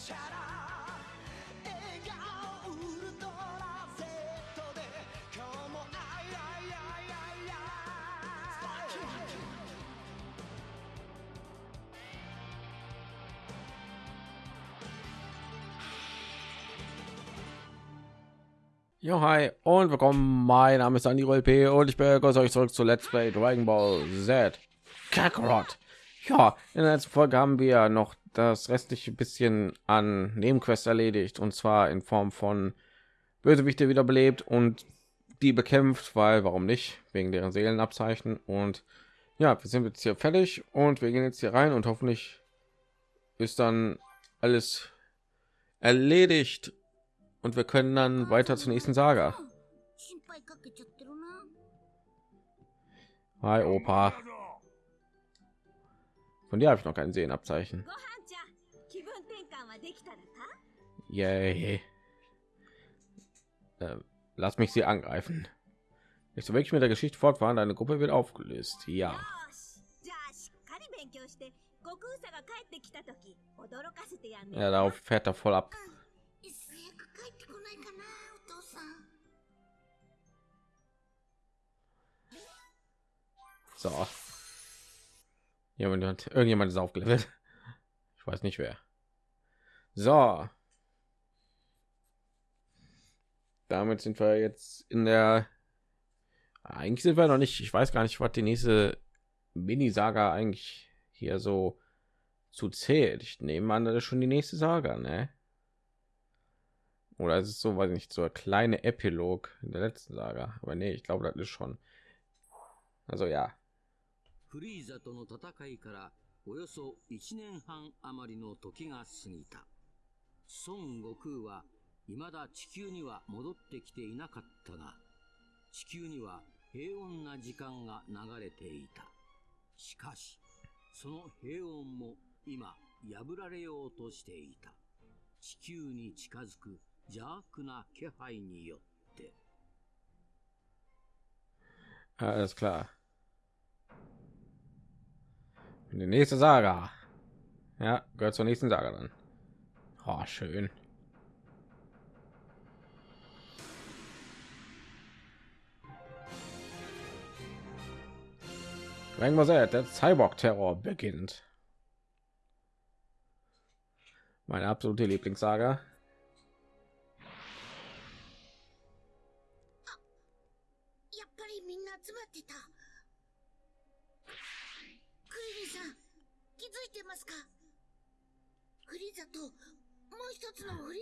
チャラ笑顔ウルトラ Z で今日もあいあいあいあいあい Jo, hi und willkommen. Mein Name ist Andy P. und ich begrüße euch zurück zu Let's Play Dragon Ball Z Kakarot. Ja, in der letzten Folge haben wir noch das restliche bisschen an Nebenquests erledigt und zwar in Form von Bösewichte wiederbelebt und die bekämpft, weil warum nicht wegen deren Seelenabzeichen und ja, wir sind jetzt hier fertig und wir gehen jetzt hier rein und hoffentlich ist dann alles erledigt und wir können dann weiter zur nächsten Saga. Hi Opa. Von dir habe ich noch kein Sehenabzeichen. Yay. Ähm, lass mich sie angreifen. Nicht so wirklich mit der Geschichte fortfahren, deine Gruppe wird aufgelöst. Ja. Ja, darauf fährt er voll ab. Mm, so. Jemand, irgendjemand ist aufgelöst. Ich weiß nicht wer. So. Damit sind wir jetzt in der. Eigentlich sind wir noch nicht. Ich weiß gar nicht, was die nächste Mini-Saga eigentlich hier so zu zählt. Ich nehme an, das ist schon die nächste Saga, ne? Oder ist es so, weiß ich nicht, so ein kleine Epilog in der letzten Saga. Aber nee, ich glaube, das ist schon. Also ja, フリーザとの戦いからおよそ1年半余りの時が過ぎた。 孫悟空は未だ地球には戻ってきていなかったが、地球には平穏な時間が流れていた。しかし、その平穏も今破られようとしていた。地球に近づく邪悪な気配によって。Alles klar. Die nächste Saga. Ja, gehört zur nächsten Saga dann. Oh, schön. Z, der Cyborg-Terror beginnt. Meine absolute Lieblingssaga.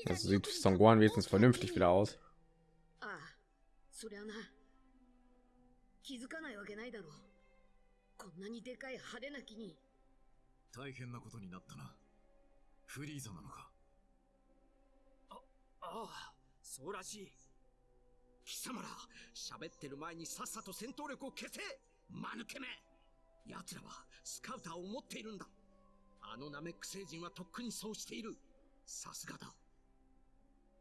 Das sieht Son Gohan wenigstens vernünftig wieder aus. ああ、そりゃな。気づかないわけないだろう。こんなにでかい派手な木に。大変なことになったな。フリーザなのか。ああ、そうらしい。貴様ら、喋ってる前にさっさと戦闘力を消せ間抜けめ奴らはスカウターを持っているんだ。あのナメック星人はとっくにそうしている。さすがだ。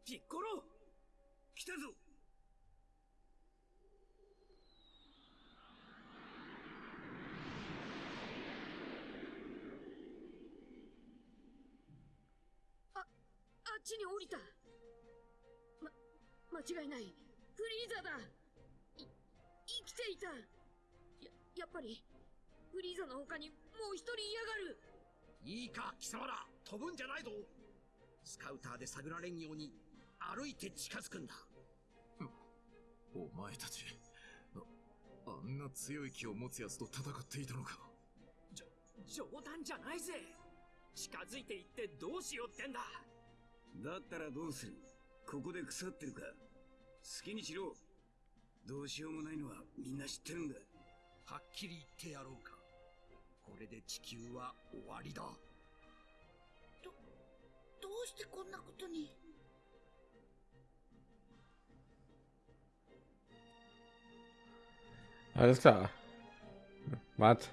ピッコロ来たぞあっちに降りた。ま、間違いない。フリーザだ。い、生きていた。や、やっぱり、フリーザの他にもう一人いやがる。いいか、貴様ら飛ぶんじゃないぞスカウターで探られんように歩いて近づくんだ。お前たち、ああんな強い気を持つ奴と戦っていたのか。冗談じゃないぜ。近づいていってどうしようってんだ。だったらどうする？ここで腐ってるか。好きにしろ。どうしようもないのはみんな知ってるんだ。はっきり言ってやろうか。これで地球は終わりだ。どうしてこんなことに Alles klar. Was?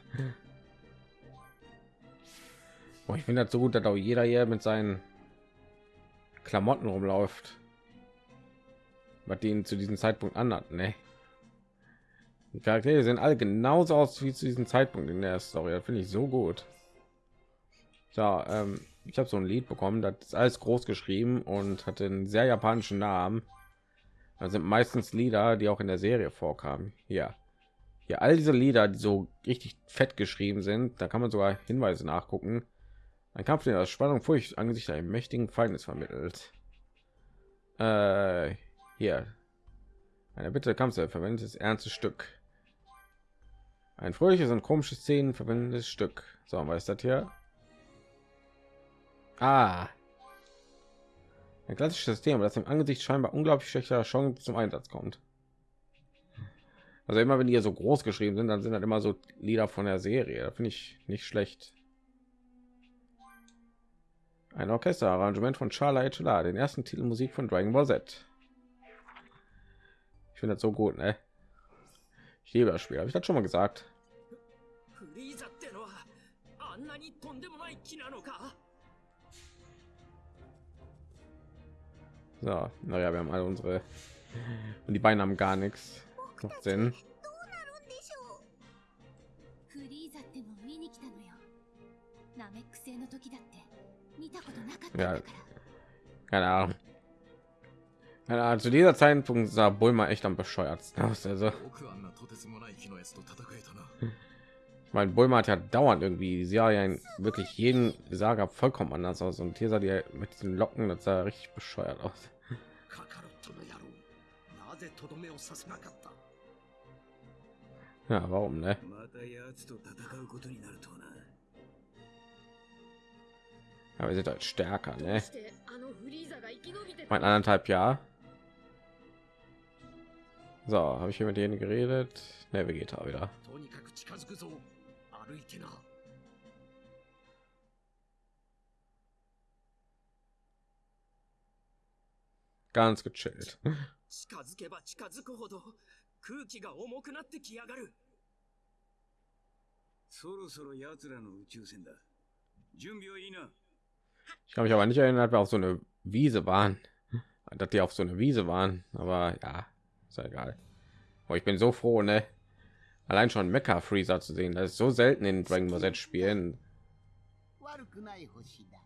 Boah, ich finde das so gut, dass auch jeder hier mit seinen Klamotten rumläuft. Was die ihn zu diesem Zeitpunkt anhat, ne? Die Charaktere sehen alle genauso aus wie zu diesem Zeitpunkt in der Story. Das finde ich so gut. So, ähm, ich habe so ein Lied bekommen, das ist alles groß geschrieben und hat einen sehr japanischen Namen. Das sind meistens Lieder, die auch in der Serie vorkamen. Ja, hier all diese Lieder, die so richtig fett geschrieben sind, da kann man sogar Hinweise nachgucken. Ein Kampf, der aus Spannung, Furcht angesichts einem mächtigen Feindes vermittelt. Äh, hier. Eine Bitte Kampf verwendetes ernstes Stück. Ein fröhliches und komisches Szenen verwendetes Stück. So, was ist das hier? Ah. Ein klassisches System, das im Angesicht scheinbar unglaublich schlechter Chance zum Einsatz kommt. Also immer wenn die hier so groß geschrieben sind, dann sind das immer so Lieder von der Serie. Da finde ich nicht schlecht. Ein Orchesterarrangement von Charles H. den ersten Titel Musik von Dragon Ball Z. Ich finde das so gut, ne? Ich liebe das Spiel, habe ich das schon mal gesagt. So, naja, wir haben alle unsere und die beiden haben gar nichts. Macht Sinn. Ja, keine Ahnung. Keine Ahnung, zu dieser Zeitpunkt sah Bulma echt am bescheuertsten aus. Also. mein Bulma hat ja dauernd irgendwie sie ja wirklich jeden Saga vollkommen anders aus und hier sah die mit den Locken das sah richtig bescheuert aus. Ja, warum ne? Aber sie sind halt stärker, ne? Mein anderthalb Jahr. So, habe ich hier mit denen geredet? Ne, Vegeta wieder. とにかく近づくぞ歩いてな Ganz gechillt. 近づけば近づくほど空気が重くなってきやがるそろそろ奴らの宇宙船だ準備はいいな Ich kann mich aber nicht erinnern, dass wir auf so eine Wiese waren. Dass die auf so eine Wiese waren. Aber ja, ist ja egal. Aber ich bin so froh, ne? Allein schon Mecha Freezer zu sehen. Das ist so selten in Dragon Ball Z Spielen. 悪くない星だ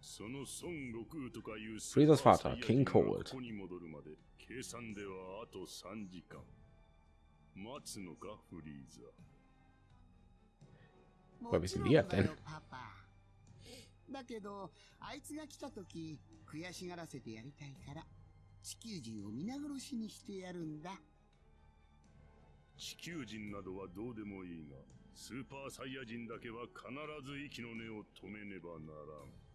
その孫悟空とかいう Freezers Vater, King Cold ここに戻るまで計算ではあと3時間待つのかフリーザ Woher wissen die das denn? パパだけどあいつが来た時悔しがらせてやりたいから地球人を皆殺しにしてやるんだ 地球人などはどうでもいいがスーパーサイヤ人だけは必ず息の根を止めねばならん。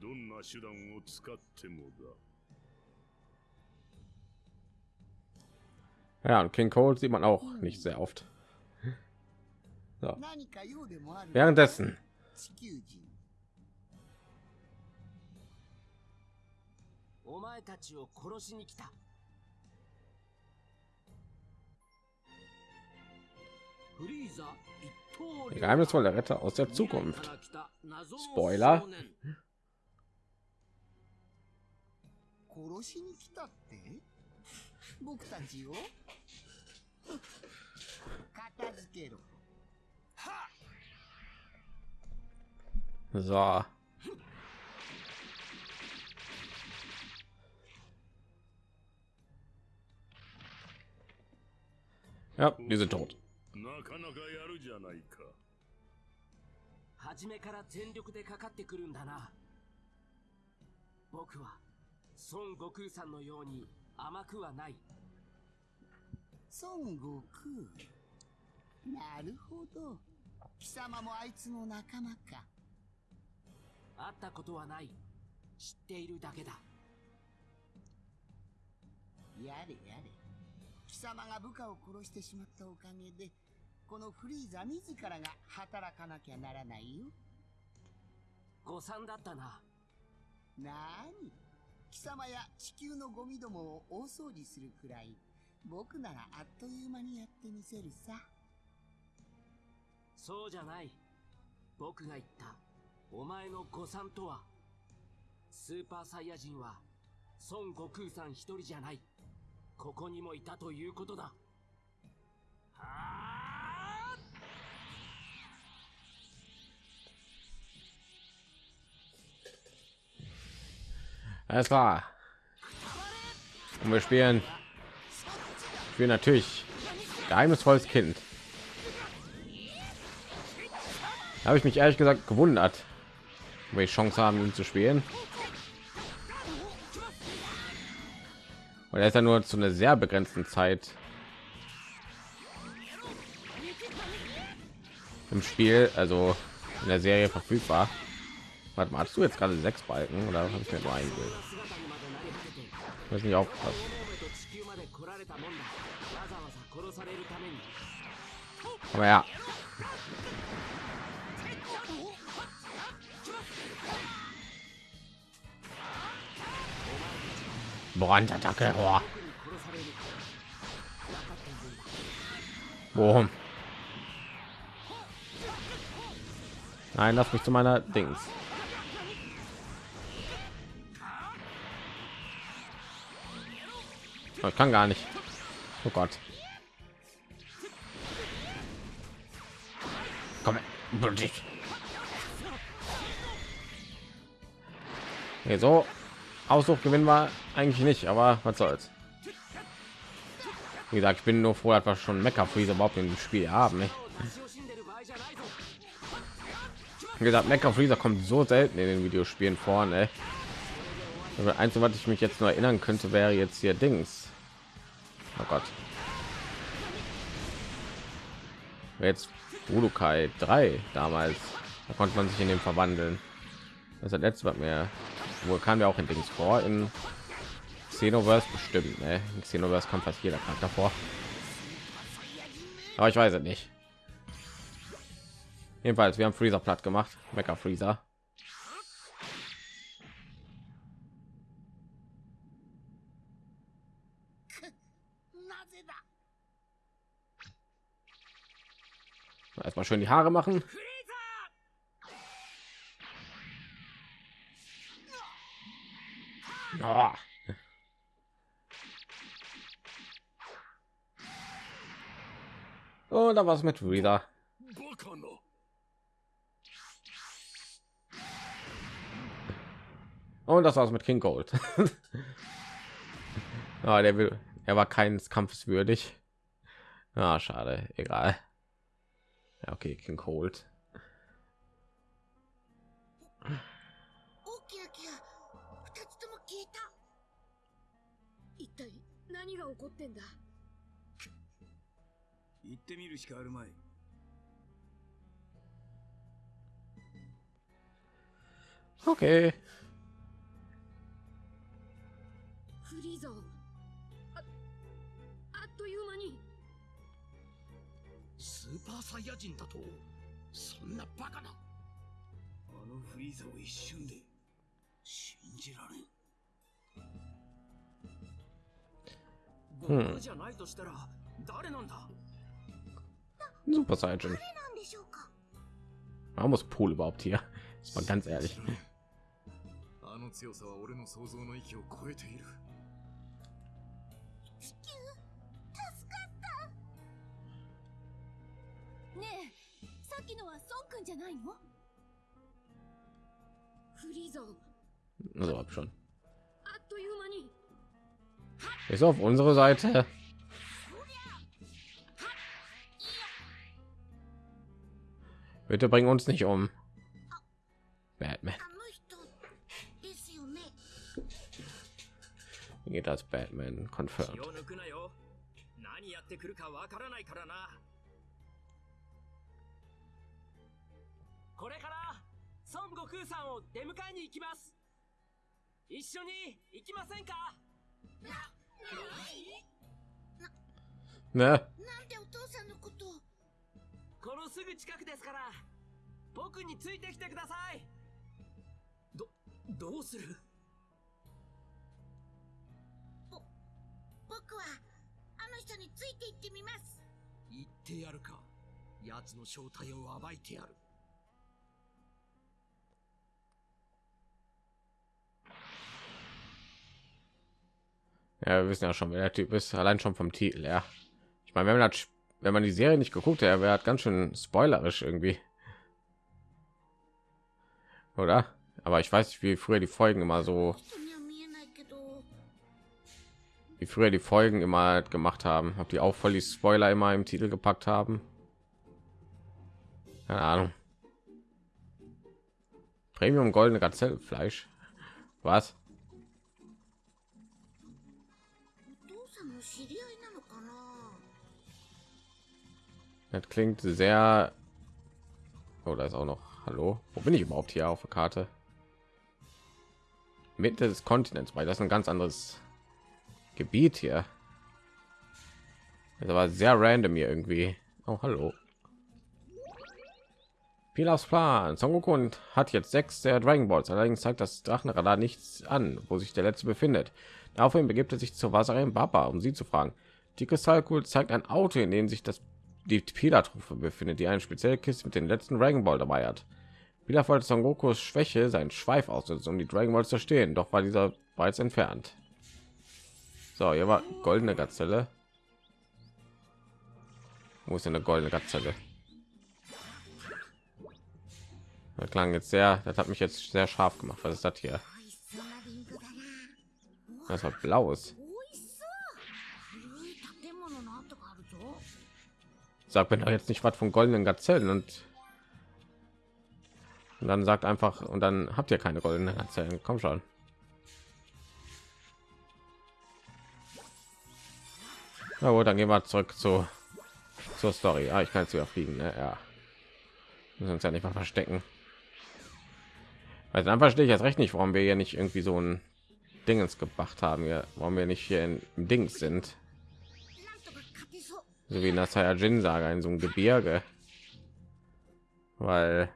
どんな手段を使ってもだ。Ja, und King Cold sieht man auch nicht sehr oft. So. Währenddessen. お前たちを殺しに来た der geheimnisvolle Retter aus der Zukunft. Spoiler. 殺しに来たって僕たちを片付けろ So. Ja, die sind tot. なかなかやるじゃないか。初めから全力でかかってくるんだな。僕は孫悟空さんのように甘くはない。孫悟空？なるほど。貴様もあいつの仲間か。会ったことはない。知っているだけだ。やれやれ貴様が部下を殺してしまったおかげでこのフリーザ自らが働かなきゃならないよ。誤算だったな。なーに？貴様や地球のゴミどもを大掃除するくらい僕ならあっという間にやってみせるさ。そうじゃない。僕が言ったお前の誤算とは。スーパーサイヤ人は孫悟空さん一人じゃないここにもいたということだ。はああ es war und wir spielen. Wir natürlich geheimnisvolles kind. Habe ich mich ehrlich gesagt gewundert wo ich chance haben ihn zu spielen. Und er ist ja nur zu einer sehr begrenzten Zeit im Spiel, also in der Serie verfügbar. Warte mal, hast du jetzt gerade sechs Balken oder habe ich mir nur ein Bild? Das ist nicht aufgepasst. Aber ja, Brandattacke. Boah. Boom. Nein, lass mich zu meiner Dings. Oh, Ich kann gar nicht. Oh Gott. Komm. her. Okay, so Ausdruck gewinnen war eigentlich nicht, aber was soll's. Wie gesagt, ich bin nur froh, dass wir schon mecker Freeze überhaupt im Spiel haben. Wie gesagt, mecker Freezer kommt so selten in den Videospielen vorne. Also einzige, was ich mich jetzt nur erinnern könnte, wäre jetzt hier Dings. Oh Gott. Jetzt Budokai 3 damals. Da konnte man sich in dem verwandeln. Das hat das letzte, was mir wohl kam ja auch in Dings vor in Xenoverse bestimmt. Ne? In Xenoverse kommt fast jeder Charakter vor. Aber ich weiß es nicht. Jedenfalls, wir haben Freezer platt gemacht. Mecha Freezer. Erstmal schön die Haare machen. Ja. Und da war's mit wieder. Und das war's mit King Gold. ah, der will, er war keines Kampfes würdig. Ah, schade, egal. Ja, okay, King Gold. が起こってんだ。行ってみるしかあるまい。Okay. フリーザをああっという間に。スーパーサイヤ人だとそんなバカな。あのフリーザを一瞬で信じられん僕じゃないとしたら誰なんだ Super Saiyan. なんでしょうか Warum muss Pool überhaupt hier? Ist mal ganz ehrlich. あの強さは俺の想像の域を超えている地球助かったねえさっきのは孫くんじゃないの？フリーザを Also hab schon. あっという間に Ist auf unsere Seite. Bitte bring uns nicht um. Batman. あの人ですよね Wie geht das Batman? 気 Confirmed. を抜くなよ何やってくるかわからないからなこれから孫悟空さんを出迎えに行きます一緒に行きませんか Ne? なんでお父さんのことを。このすぐ近くですから。僕についてきてください。どどうする？僕はあの人について行ってみます。言ってやるか。奴の正体を暴いてやる Ja, wir wissen ja schon, wer der Typ ist, allein schon vom Titel, ja. Ich meine, wenn man hat, wenn man die Serie nicht geguckt er wäre ganz schön spoilerisch irgendwie. Oder? Aber ich weiß nicht, wie früher die Folgen immer so wie früher die Folgen immer gemacht haben, ob die auch voll die Spoiler immer im Titel gepackt haben. Keine Ahnung. Premium goldene Gazellenfleisch. Was? Das klingt sehr. Oh, da ist auch noch. Hallo, wo bin ich überhaupt hier auf der Karte? Mitte des Kontinents, weil das ist ein ganz anderes Gebiet hier. Das war sehr random hier irgendwie. Oh, hallo. Pilafs Plan. Son Goku hat jetzt sechs der Dragon Balls. Allerdings zeigt das Drachenradar nichts an, wo sich der letzte befindet. Daraufhin begibt er sich zur Wasserin Baba, um sie zu fragen. Die Kristallkugel zeigt ein Auto, in dem sich das die Pilaf-Truppe befindet, die eine spezielle Kiste mit den letzten Dragon Ball dabei hat. Pilaf wollte Son Gokus Schwäche seinen Schweif ausnutzen, um die Dragon Balls zu stehen, doch war dieser bereits entfernt. So, hier war goldene Gazelle. Wo ist denn eine goldene Gazelle? Das klang jetzt sehr, das hat mich jetzt sehr scharf gemacht. Was ist das hier? Das hat blaues. Sagt mir doch jetzt nicht was von goldenen Gazellen und, und dann sagt einfach und dann habt ihr keine goldenen Gazellen. Komm schon. Na gut, dann gehen wir zurück zu zur Story. Ah, ich kann es wieder fliegen. Ne? Ja, müssen uns ja nicht mal verstecken. Weil dann verstehe ich jetzt recht nicht, warum wir ja nicht irgendwie so ein Dingens gemacht haben. Hier, warum wir nicht hier in, im Dings sind. なんとか勝てそう so wie in der Saiyajin Saga in so einem Gebirge, weil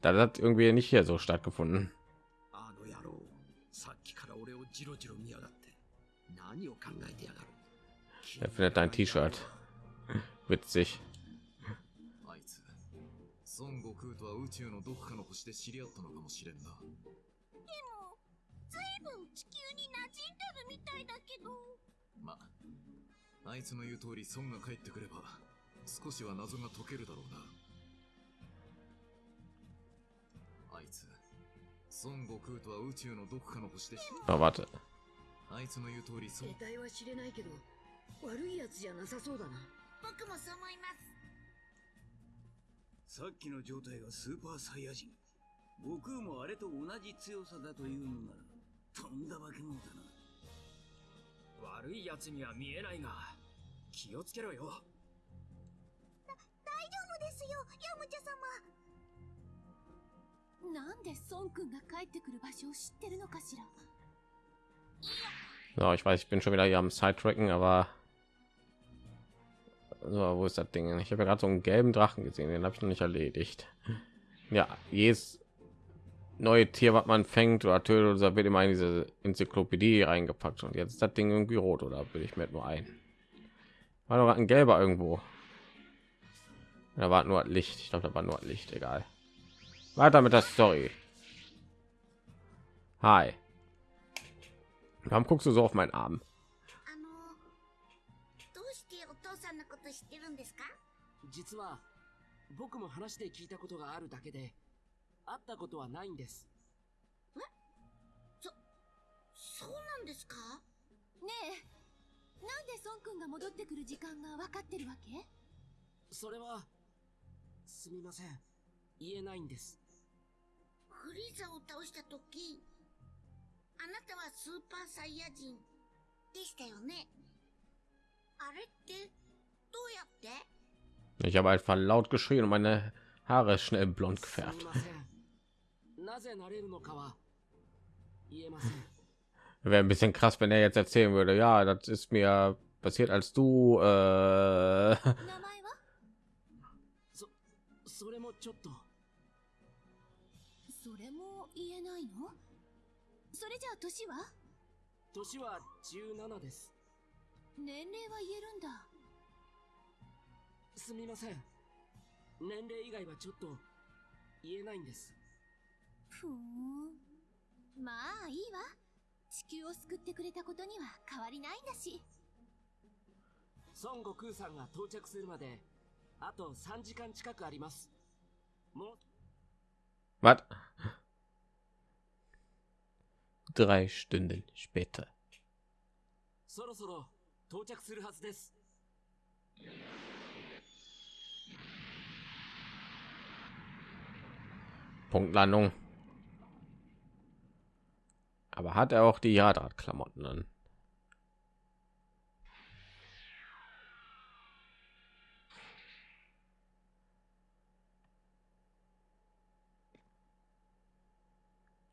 da hat irgendwie nicht hier so stattgefunden. あの野郎さっきから俺をジロジロ見やがって何を考えてやがる Er findet dein T-Shirt witzig. あいつ孫悟空とは宇宙のどこかの星で知り合ったのかもしれんなでも ずいぶん地球に馴染んでるみたいだけど。まあいつの言う通り孫が帰ってくれば少しは謎が解けるだろうな。あいつ孫悟空とは宇宙のどこかの星で知 Oh, warte. あいつの言う通り孫。得体は知れないけど悪いやつじゃなさそうだな。僕もそう思います。さっきの状態がスーパーサイヤ人。悟空もあれと同じ強さだというのならとんだ化け物だな悪いやつには見えないが気をつけろよ大丈夫ですよヤムチャ様なんで孫くんが帰ってくる場所を知ってるのかしら So, ich weiß, ich bin schon wieder hier am Sidetracken, aber so, wo ist das Ding? Ich habe ja gerade so einen gelben Drachen gesehen, den habe ich noch nicht erledigt. Ja, jedes neue Tier, was man fängt oder tötet, oder so, wird immer in diese Enzyklopädie reingepackt und jetzt ist das Ding irgendwie rot oder will ich mir nur ein? War noch ein gelber irgendwo. Da war nur Licht. Ich glaube, da war nur Licht. Egal. Weiter mit der Story. Hi. Warum guckst du so auf meinen Arm? あのどうしてお父さんのこと知ってるんですか実は僕も話で聞いたことがあるだけで 会ったことはないんです。そうなんですか？ねえ。なんで孫くんが戻ってくる時間が分かってるわけ？それはすみません。言えないんです。フリーザを倒した時あなたはスーパーサイヤ人でしたよね？あれってどうやって？Ich habe einfach laut geschrien und meine Haare schnell blond gefärbt. ませんなぜなれるのかは言えません。Wäre ein bisschen krass, wenn er jetzt erzählen würde, ja, das ist mir passiert, als du äh, 名前はそそれもちょっと。それも言えないの？それじゃあ年は？年は17です。年齢は言えるんだ。すみません。年齢以外はちょっと言えないんですふーんまあいいわ地球を救ってくれたことには変わりないんだし孫悟空さんが到着するまであと3時間近くありますもう was? Drei Stunden später. そろそろ到着するはずです。Punktlandung. Aber hat er auch die Jadrat-Klamotten an?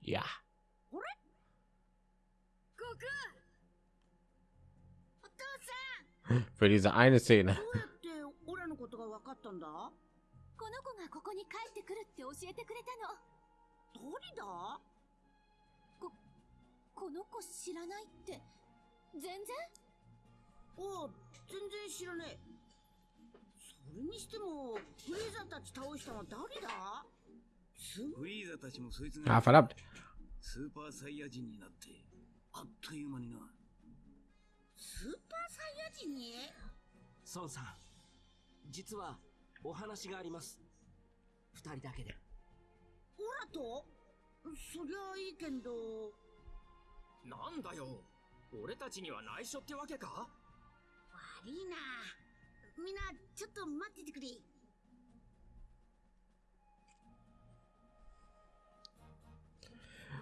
Ja. 悟空 お父さん Für diese eine Szene. どうやってオラのことが分かったんだこの子がここに帰ってくるって教えてくれたの誰だこ この子知らないって。全然？おう全然知らねえ。それにしてもフリーザたち倒したのは誰だ？すフリーザたちもそいつ Ah, が verdammt. スーパーサイヤ人になってあっという間になスーパーサイヤ人に？孫さん、実はお話があります。二人だけで。オラと？そりゃいいけどなんだよ俺たちには内緒ってわけか悪いなみんなちょっと待っててくれ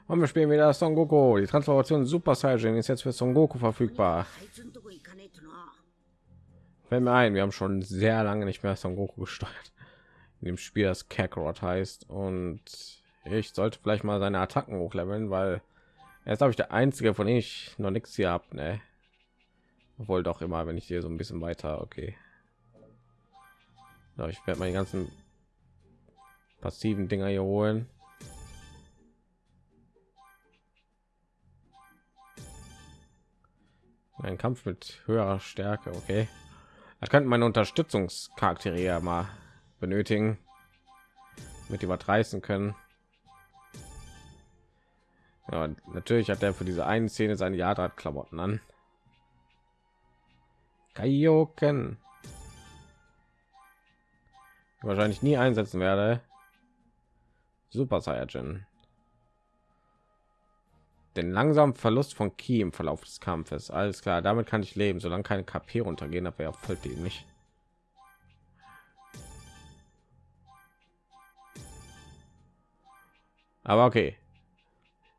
Und wir spielen wieder Son Goku. Die Transformation Super Saiyan ist jetzt für Son Goku verfügbar. あいつんとこ行かねえとな Fällt mir ein, wir haben schon sehr lange nicht mehr Son Goku gesteuert. In dem Spiel, das Kakarot heißt. Und ich sollte vielleicht mal seine Attacken hochleveln, weil ist, glaube ich, der einzige, von ich noch nichts hier habe. Ne? Obwohl doch immer, wenn ich hier so ein bisschen weiter, okay. Ich werde die ganzen passiven Dinger hier holen. Ein Kampf mit höherer Stärke, okay. Da könnten meine Unterstützungscharaktere ja mal benötigen, mit die was reißen können. Ja, natürlich hat er für diese eine Szene seine Jadrat-Klamotten an. Kaioken. Wahrscheinlich nie einsetzen werde. Super Saiyajin. Den langsamen Verlust von Ki im Verlauf des Kampfes. Alles klar, damit kann ich leben, solange keine KP runtergehen, aber ja voll dämlich. Aber okay.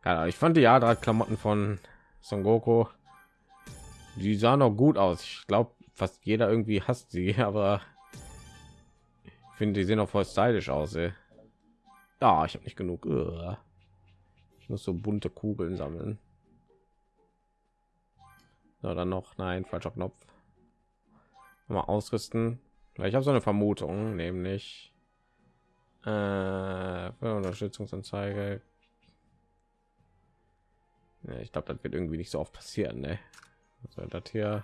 Ja, ich fand die Jadra-Klamotten von Son Goku, die sahen noch gut aus. Ich glaube, fast jeder irgendwie hasst sie, aber ich finde, die sehen auch voll stylisch aus. Ey. Ja, ich habe nicht genug. Ich muss so bunte Kugeln sammeln. So, dann noch, nein, falscher Knopf. Mal ausrüsten. Ich habe so eine Vermutung, nämlich äh, Unterstützungsanzeige. Ja, ich glaube, das wird irgendwie nicht so oft passieren. Ne? Soll das hier?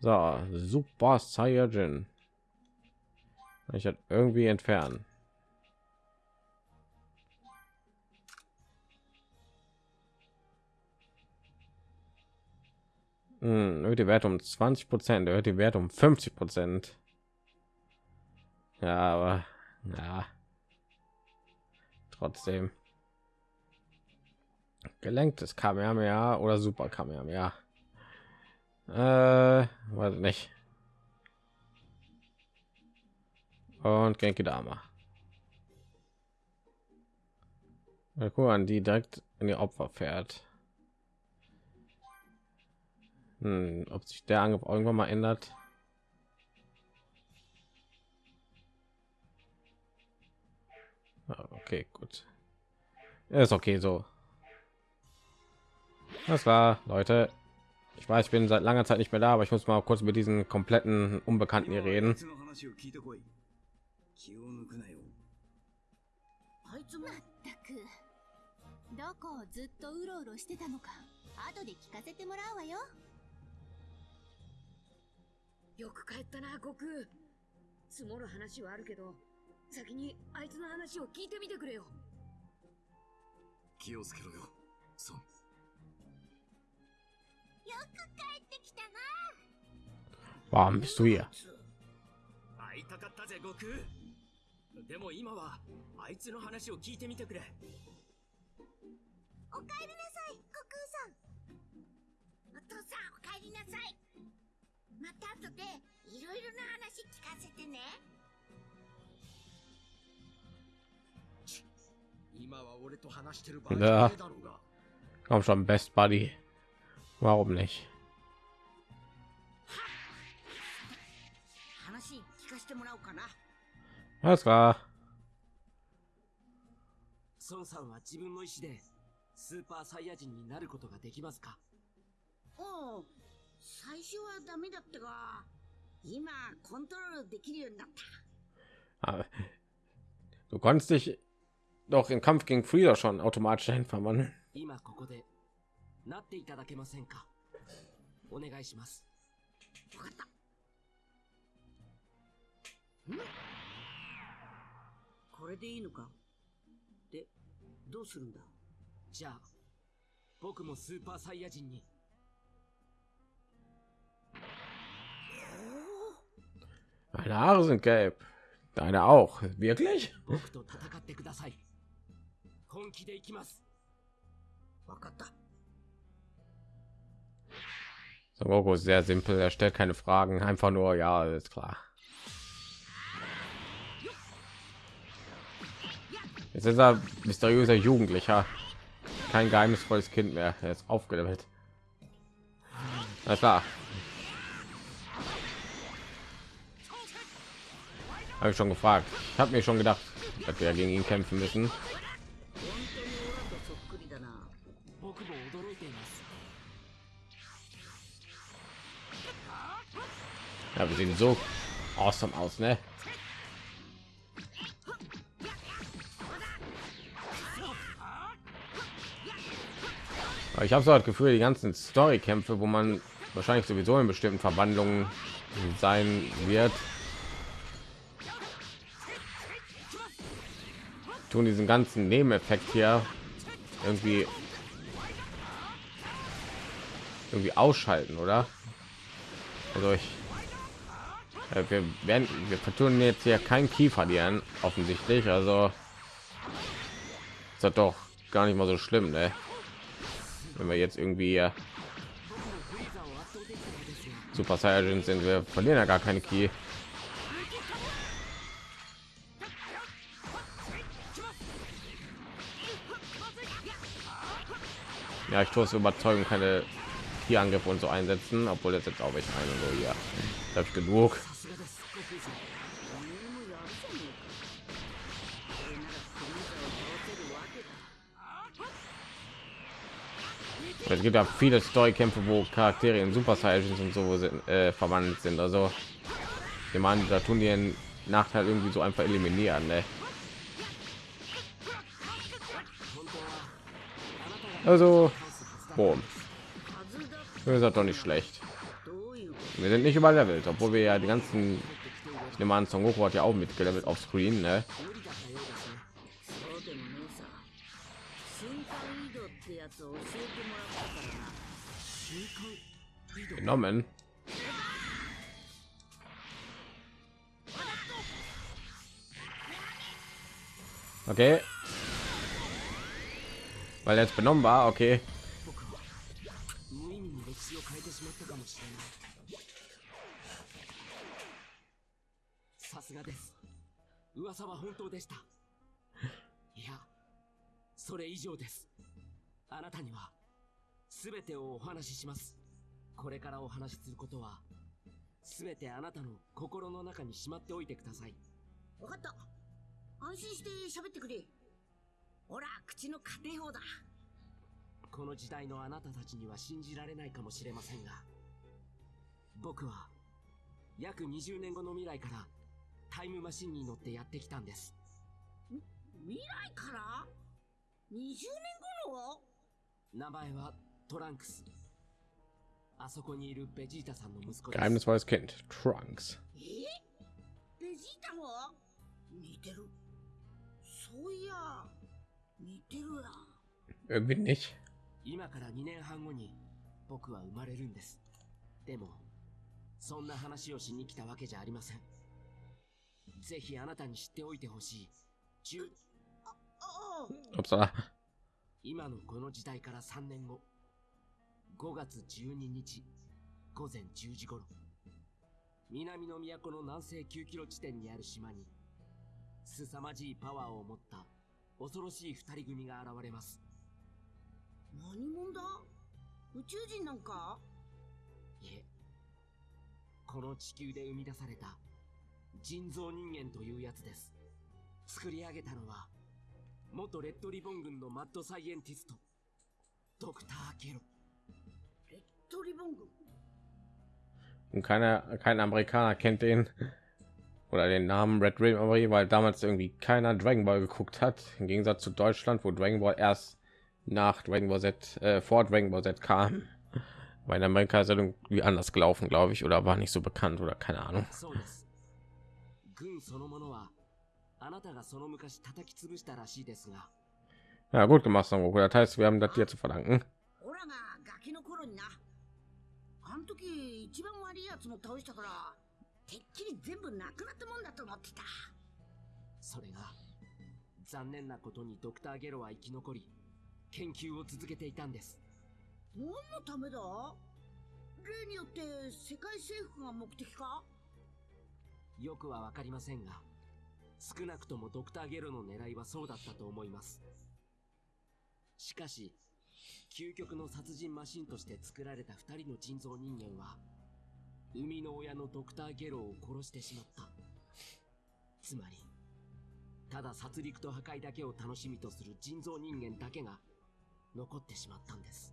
So, Super Saiyajin. Ich hat irgendwie entfernen. Hm, erhöht die Werte um 20 Prozent, erhöht die Werte um 50 Prozent. Ja, aber ja, trotzdem gelenktes Kamehameha oder Super Kamehameha. Äh, weiß nicht. Und Genki Dama. Guck an, die direkt in die Opfer fährt. Hm, ob sich der Angriff irgendwann mal ändert. Okay, gut. Ist okay so. Das war, Leute. Ich weiß, ich bin seit langer Zeit nicht mehr da, aber ich muss mal kurz mit diesen kompletten Unbekannten hier reden. の話を聞いてこい気を抜くなよあいつもまったくどこをずっとうろうろしてたのか後で聞かせてもらうわよよく帰ったな悟空積もる話はあるけど 先にあいつの話を聞いてみてくれよ気をつけろよソンよく帰ってきたな Warum bist du hier? 会いたかったぜ悟空でも今はあいつの話を聞いてみてくれおかえりなさい、悟空さん。お父さん、おかえりなさい。また後でいろいろな話聞かせてね。Ja. Komm schon, Best Buddy. Warum nicht? 話聞かせてもらおうかな。Alles klar. 孫さんは自分の意志でスーパーサイヤ人になることができますか？おう、最初はダメだったが、今コントロールできるようになった。Ah, Du konntest dich doch im Kampf gegen Frieda schon automatisch dahin verwandeln. Meine Haare sind gelb. Deine auch. Wirklich? 本気でいきますわかった。 Son Goku ist sehr simpel. Er stellt keine Fragen. Einfach nur, ja, ist klar. Jetzt ist er mysteriöser Jugendlicher. Kein geheimnisvolles Kind mehr. Er ist aufgelevelt. Alles klar. Habe ich schon gefragt. Ich habe mir schon gedacht, dass wir gegen ihn kämpfen müssen. Ja, wir sehen so awesome aus, ne? Ich habe so das Gefühl, die ganzen Storykämpfe, wo man wahrscheinlich sowieso in bestimmten Verwandlungen sein wird, tun diesen ganzen Nebeneffekt hier irgendwie irgendwie ausschalten, oder? Also ich wir werden wir vertun jetzt hier kein Key verlieren offensichtlich also ist das doch gar nicht mal so schlimm ne? wenn wir jetzt irgendwie äh, super Saiyan sind wir verlieren ja gar keine Key ja ich tue es überzeugen keine Key Angriff und so einsetzen obwohl das jetzt auch ich eine so ja da hab ich genug es gibt ja viele Story-Kämpfe, wo Charaktere in Super Saiyajins und so äh, verwandelt sind. Also, ich meine, da tun die einen Nachteil irgendwie so einfach eliminieren. Ne? Also, boom. Das ist doch nicht schlecht. Wir sind nicht überlevelt, obwohl wir ja die ganzen... Ich nehme an, Son Goku hat ja auch mitgelevelt auf Screen, ne? Genommen. Okay. Weil er jetzt benommen war, okay. あなたには全てをお話ししますこれからお話しすることは全てあなたの心の中にしまっておいてくださいわかった。安心して喋ってくれ。ほら、口の家庭法だ。この時代のあなたたちには信じられないかもしれませんが僕は約20年後の未来からタイムマシンに乗ってやってきたんです未来から ?20 年後の名前はトランクスあそこにいるベジータさんの息子です Geheimnisvolles Kind. Trunks. え？ベジータも？似てる。そういや、似てるや。Irgendwie nicht. 今から2年半後に僕は生まれるんですでもそんな話をしに来たわけじゃありませんぜひあなたに知っておいてほしい中 Upsala. 今のこの時代から3年後5月12日午前10時頃南の都の南西9キロ地点にある島に凄まじいパワーを持った恐ろしい二人組が現れます。何者だ？宇宙人なんか？いえこの地球で生み出された人造人間というやつです。作り上げたのは元レッドリボン軍のマッドサイエンティストドクター・ゲロレッドリボン軍 Und keiner, kein Amerikaner kennt den oder den Namen Red Ribbon, weil damals irgendwie keiner Dragon Ball geguckt hat. Im Gegensatz zu Deutschland, wo Dragon Ball erst nach Dragon Ball Z, äh, vor Dragon Ball Z kam. Weil in Amerika ist er irgendwie anders gelaufen, glaube ich, oder war nicht so bekannt oder keine Ahnung. そうです軍そのものは あなたがその昔叩き潰したらしいですが。Ja, gut gemacht, Son Goku. Das heißt, wir haben das dir zu verdanken. オラがガキの頃になあん時一番悪いやつも倒したからてっきり全部なくなったもんだと思ってたそれが残念なことにドクター・ゲロは生き残り研究を続けていたんです。何のためだ？例によって世界征服が目的か？よくはわかりませんが少なくともドクター・ゲロの狙いはそうだったと思います。しかし究極の殺人マシンとして作られた二人の人造人間は生みの親のドクター・ゲロを殺してしまった。つまりただ殺戮と破壊だけを楽しみとする人造人間だけが残ってしまったんです。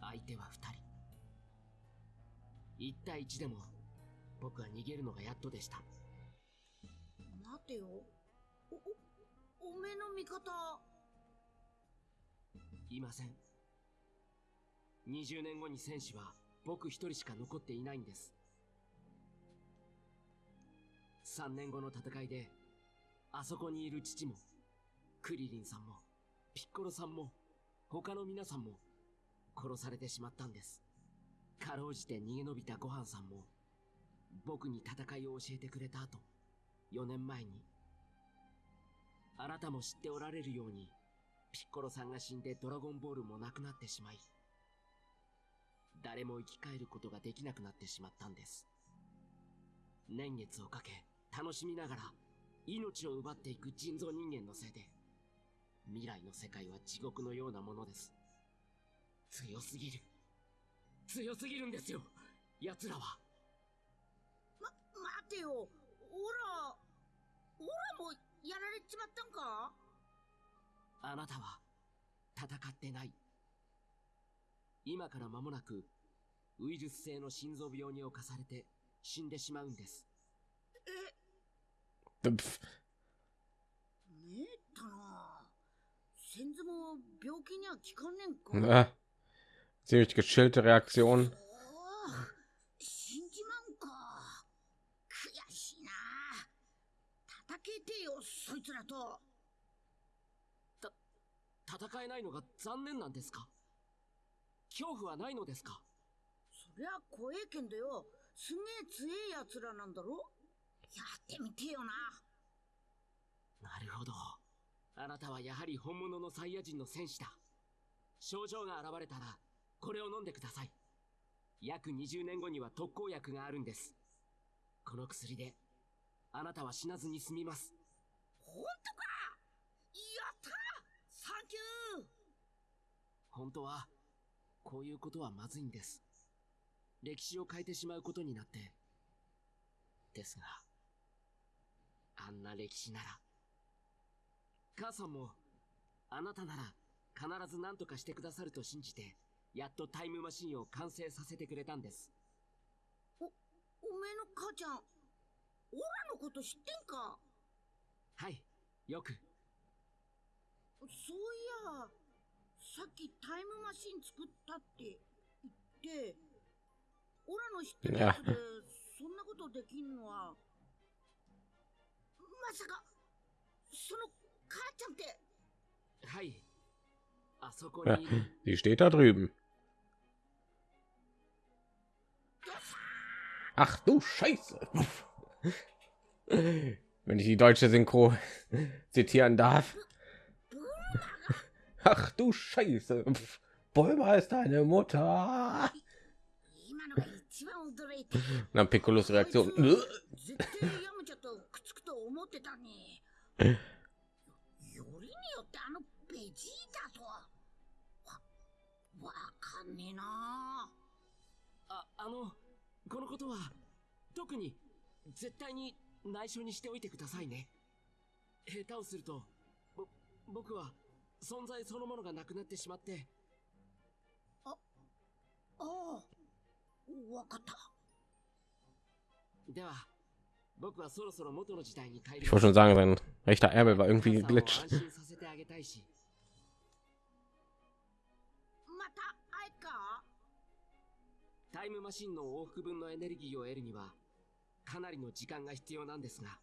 相手は二人。一対一でも僕は逃げるのがやっとでした。待てよ。おおおめえの味方。いません。20年後に戦士は僕一人しか残っていないんです。3年後の戦いであそこにいる父もクリリンさんもピッコロさんも他の皆さんも殺されてしまったんです。かろうじて逃げ延びたごはんさんも僕に戦いを教えてくれた後。4年前にあなたも知っておられるようにピッコロさんが死んでドラゴンボールもなくなってしまい誰も生き返ることができなくなってしまったんです。年月をかけ楽しみながら命を奪っていく人造人間のせいで未来の世界は地獄のようなものです。強すぎる。強すぎるんですよ奴らは。ま待てよ。オラオラもやられちまったんか？あなたは戦ってない。今から間もなくウイルス性の心臓病に侵されて死んでしまうんです。ねえったな先祖も病気には効かねんか？Ja. Ziemlich geschillte Reaktion. 死んじまうんか悔しいなてよそいつらと。戦えないのが残念なんですか？恐怖はないのですか？そりゃ怖えけんどよ。すげえ強えやつらなんだろ？やってみてよな。なるほど。あなたはやはり本物のサイヤ人の戦士だ。症状が現れたらこれを飲んでください。約20年後には特効薬があるんです。この薬であなたは死なずに済みます。本当か？やったサンキュー！本当はこういうことはまずいんです。歴史を変えてしまうことになって。ですがあんな歴史なら母さんもあなたなら必ず何とかしてくださると信じてやっとタイムマシンを完成させてくれたんです。おめえの母ちゃんオラのこと知ってんかはいよくそういやさっきタイムマシン作ったって言ってオラの知ってるやつでそんなことできんのはまさかその母ちゃんってはいあそこ Ja, にいる die steht da drüben. Ach du Scheiße. Wenn ich die deutsche Synchro zitieren darf. Ach du Scheiße. Bäume ist deine Mutter. Na, dann Piccolos Reaktion. Ah, 絶対に内緒にしておいてくださいね。下手をすると、ぼ、僕は存在そのものがなくなってしまって。あ、ああ、わかった。では、僕はそろそろ元の時代に帰り。Ich wollte schon タイムマシンの往復分のエネルギーを得るにはかなりの時間が必要なんですが、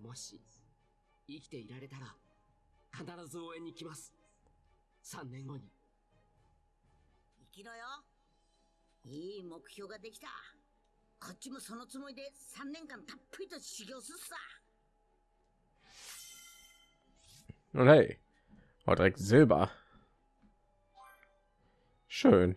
もし、生きていられたら、必ず応援に来ます。3年後に。生きろよいい目標ができたこっちもそのつもりで3年間たっぷりと修行するさ Und hey, oh, direkt Silber. Schön.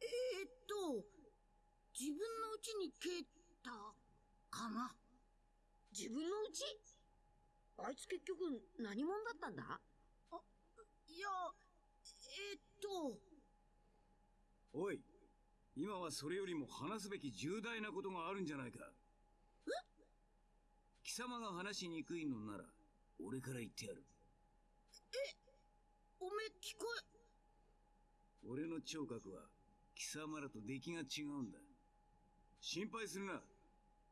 えー、っと自分のうちに帰ったかな？自分の家？あいつ結局何者だったんだ？いやえー、っと。おい今はそれよりも話すべき重大なことがあるんじゃないか。え？貴様が話しにくいのなら俺から言ってやる。おめえ聞こえ俺の聴覚は貴様らと出来が違うんだ。心配するな。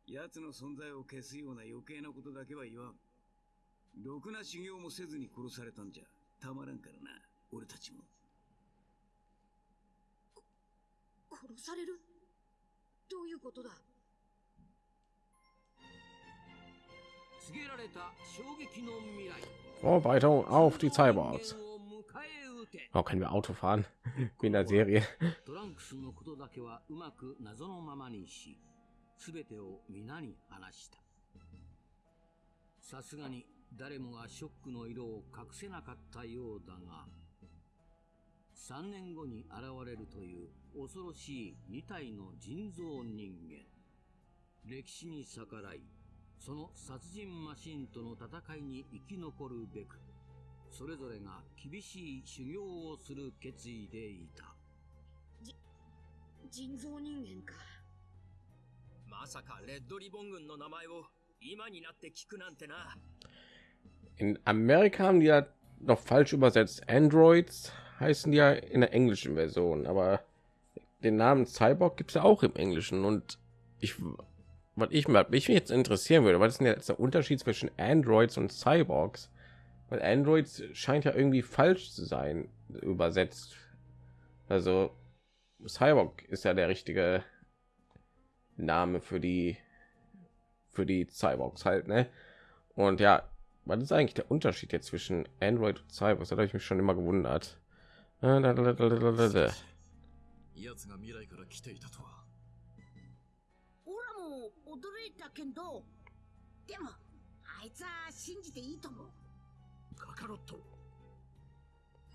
奴の存在を消すような余計なことだけは言わん。ろくな修行もせずに殺されたんじゃ。たまらんからな。俺たちも。殺される？どういうことだ？告げられた衝撃の未来。Vorbereitung auf die Cyborgs. Oh, können wir Auto fahren? Wie in der Serie. トランクスのことだけはうまく謎のままにし、すべてを皆に話した。さすがに誰もがショックの色を隠せなかったようだが、3年後に現れるという恐ろしい2体の人造人間。歴史に逆らい、その殺人マシンとの戦いに生き残るべく、それぞれが厳しい修行をする決意でいた。人造人間かまさかレッドリボン軍の名前を今になって聞くなんてな In Amerika haben die ja noch falsch übersetzt. Androids heißen die ja in der englischen Version, aber den Namen Cyborg gibt es ja auch im Englischen. Und ich, was ich mal, mich jetzt interessieren würde, was ist denn jetzt der Unterschied zwischen Androids und Cyborgs? Weil Androids scheint ja irgendwie falsch zu sein übersetzt. Also Cyborg ist ja der richtige Name für die für die Cyborgs halt, ne? Und ja, was ist eigentlich der Unterschied jetzt zwischen Android und Cyborgs? Da habe ich mich schon immer gewundert. Äh, da, da, da, da, da, da, da. 奴が未来から来ていたとはオラも驚いたけどでもあいつは信じていいと思う カカロット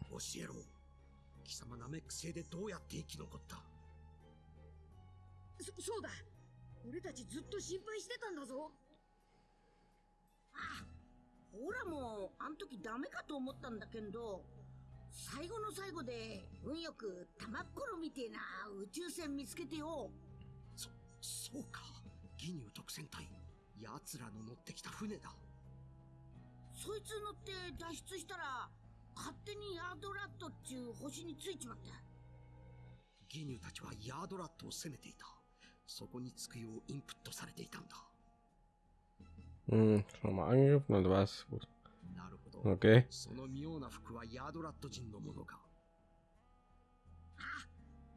教えろ貴様ナメック星でどうやって生き残った？そそうだ。俺たちずっと心配してたんだぞ。オラもあん時ダメかと思ったんだけど最後の最後で運よく玉っころみてえな宇宙船見つけてよ。そそうか。ギニュー特戦隊奴らの乗ってきた船だそいつ乗って脱出したら勝手にヤードラットっちゅう星についちまったギニューたちはヤードラットを攻めていた。そこにつくようインプットされていたんだ。Hm, schon mal angegriffen und was? Gut. なるほど。Okay. その妙な服はヤードラット人のものか。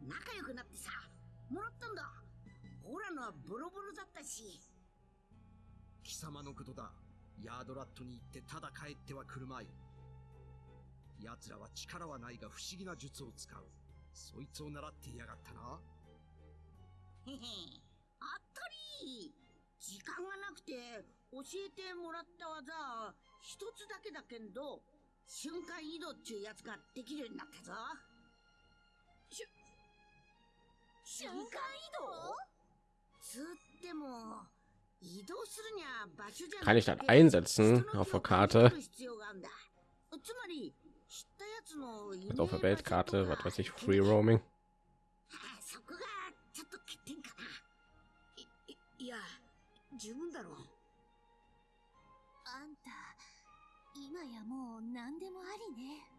仲良くなってさ、もらったんだ。オラのはボロボロだったし。貴様のことだ。ヤードラットに行ってただ帰ってはくるまい。奴らは力はないが不思議な術を使う。そいつを習っていやがったな。へへ、あったり。時間がなくて教えてもらった技一つだけだけんど瞬間移動っちゅうやつができるようになったぞしゅ瞬間移動？つっても Kann ich das einsetzen auf der Karte? 必要があんだつまり知ったやつの Also auf der Weltkarte, was weiß ich, Free Roaming. そこがちょっと欠点かないいや十分だろうあんた今やもう何でもありね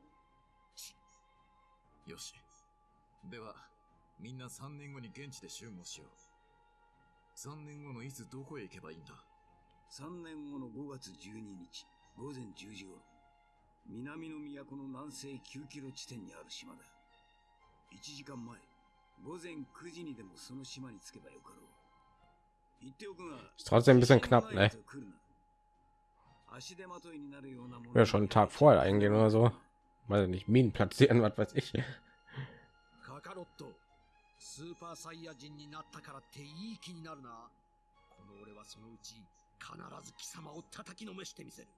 よし。では、みんな3年後に現地で集合しよう。 3年後のいつどこへ行けばいいんだ3年後の5月12日午前10時頃南の都の南西9キロ地点にある島だ1時間前午前9時にでもその島に着けばよかろう言っておくが trotzdem ein bisschen knapp, ne? 足手まといになるようなもの Ja, schon einen Tag vorher eingehen oder so. Weil nicht Minen platzieren, was weiß ich. スーパーサイヤ人になったからっていい気になるな。この俺はそのうち必ず貴様を叩きのめしてみせる。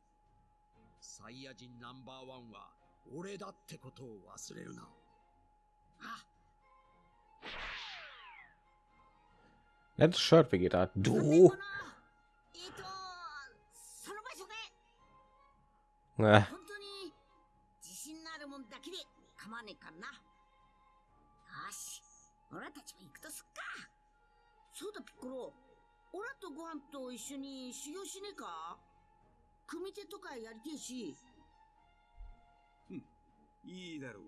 サイヤ人ナンバーワンは俺だってことを忘れるな。Letztes Shirt, Vegeta. Du. えっとその場所で Na, 本当に自信のあるもんだけで構わねえかんな俺たちも行くとすっか。そうだピッコロ。オラとご飯と一緒に修行しねえか？組手とかやりてえし。いいだろう。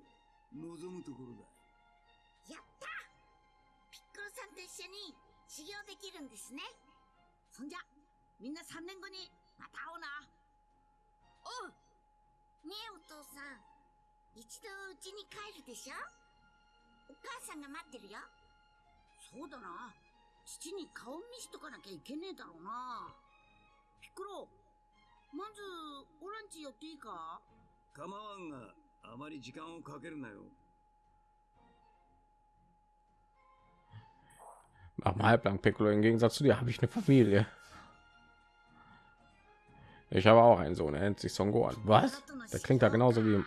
望むところだ。やった！ピッコロさんと一緒に修行できるんですね。そんじゃみんな3年後にまた会おうな。おう。ねえお父さん。一度家に帰るでしょ？お母さんが待ってるよそうだな父に顔見しとかなきゃいけねえだろうなピッコロまずオランチ寄っていいか構わんがあまり時間をかけるなよ mach mal halblang Piccolo. Im Gegensatz zu dir habe ich eine Familie. Ich habe auch einen Sohn, er nennt sich Son Gohan. Was? Der klingt da genauso wie,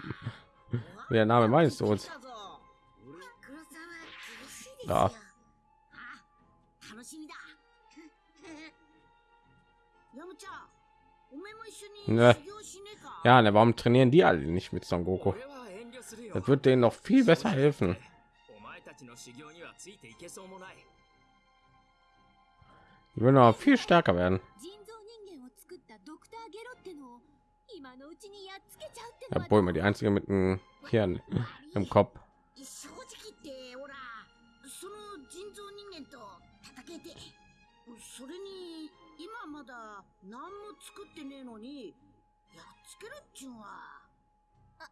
wie der Name meines Sohns. klar. Ne. Ja, ne, warum trainieren die alle nicht mit Son Goku? Das wird denen noch viel besser helfen. Die würden noch viel stärker werden. Ja, Bulma, die einzige mit dem Hirn im Kopf. 戦えて。それに今まだ何も作ってねえのにやっつけるっちゅうんは。あ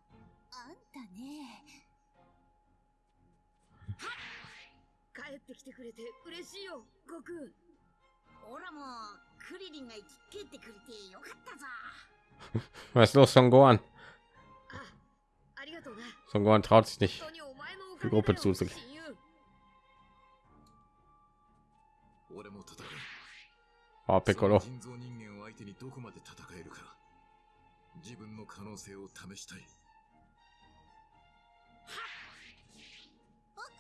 んたね。帰ってきてくれて嬉しいよ悟空。オラもクリリンが生き返ってくれてよかったぞ。Was los, Son Gohan? traut sich nicht, die Gruppe よ zuzugehen. Oh, Piccolo. その人造人間を相手にどこまで戦えるか自分の可能性を試したい僕は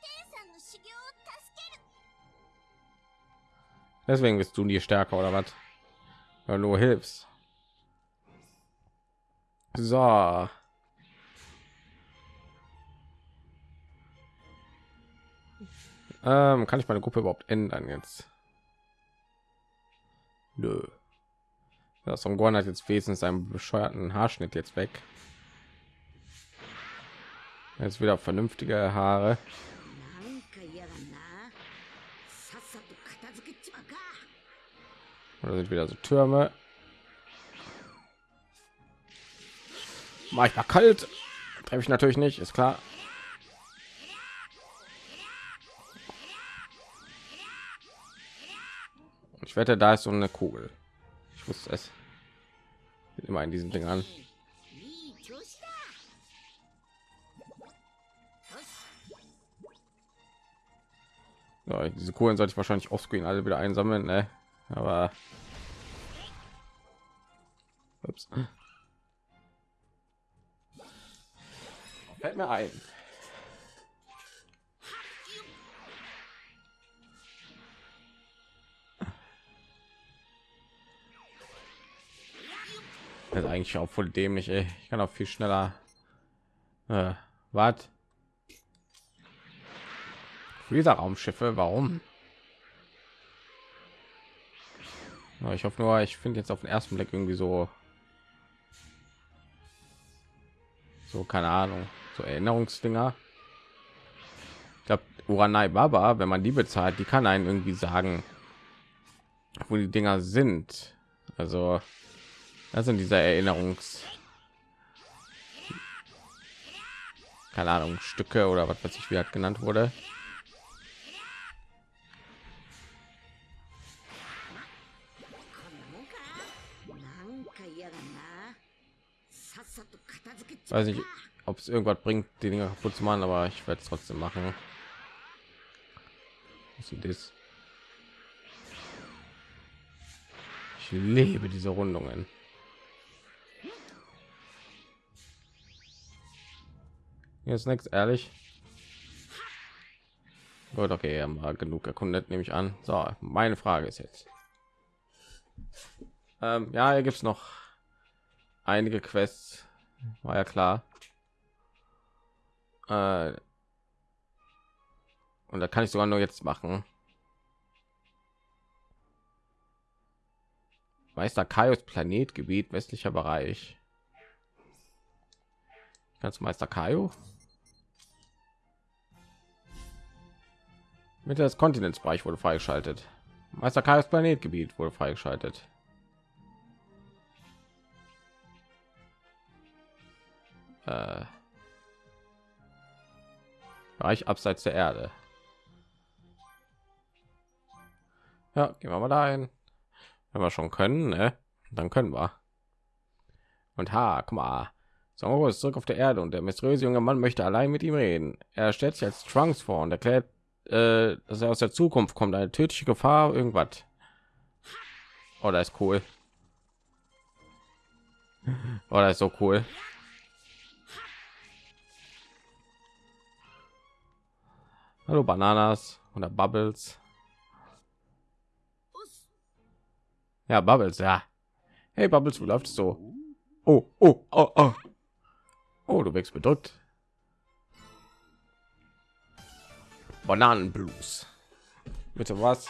天さんの修行を助ける Deswegen bist du nie stärker oder was? Weil du hilfst. So. Ähm, kann ich meine Gruppe überhaupt ändern jetzt? Nö. Das ja, Gorn hat jetzt wesentlich einen bescheuerten Haarschnitt jetzt weg. Jetzt wieder vernünftige Haare. Oder sind wieder so Türme. Mach ich mal kalt. Treffe ich natürlich nicht, ist klar. Ich wette, da ist so eine Kugel. Ich wusste es. Immer in diesen Ding an. So, diese Kohlen sollte ich wahrscheinlich offscreen alle wieder einsammeln, ne? Aber Ups. fällt mir ein. Ist eigentlich auch voll dämlich. Ey. Ich kann auch viel schneller. Äh, was? Dieser Raumschiffe, warum? Ja, Ich hoffe nur, ich finde jetzt auf den ersten Blick irgendwie so, so keine Ahnung, so Erinnerungsdinger. Ich glaube, Uranai Baba, wenn man die bezahlt, die kann einen irgendwie sagen, wo die Dinger sind. Also, also das sind diese Erinnerungs keine Ahnung, Stücke oder was weiß ich, wie hat genannt wurde. Weiß nicht, ob es irgendwas bringt, die dinge kaputt zu machen, aber ich werde es trotzdem machen. Was ist das? Ich lebe diese Rundungen. Jetzt nichts ehrlich. Gut okay haben genug erkundet nehme ich an. So meine frage ist jetzt. Ähm, ja hier gibt es noch einige quests. War ja klar. Äh, und da kann ich sogar nur jetzt machen. Meister kaios planetgebiet westlicher bereich. Kannst meister kaio Mitte des Kontinentsbereich wurde freigeschaltet. Meister Kaios Planetgebiet wurde freigeschaltet. Äh, Bereich abseits der Erde. Ja, gehen wir mal dahin. Wenn wir schon können, ne? dann können wir. Und ha, guck mal. Songo ist zurück auf der Erde und der mysteriöse junge Mann möchte allein mit ihm reden. Er stellt sich als Trunks vor und erklärt, äh, dass er aus der Zukunft kommt, eine tödliche Gefahr, irgendwas. Oh, ist cool. Oh, ist so cool. Hallo Bananas oder Bubbles. Ja, Bubbles, ja. Hey Bubbles, wo läuft so? Oh, oh, oh, oh. Oh, du wächst bedrückt. Bananenblues. Bitte was?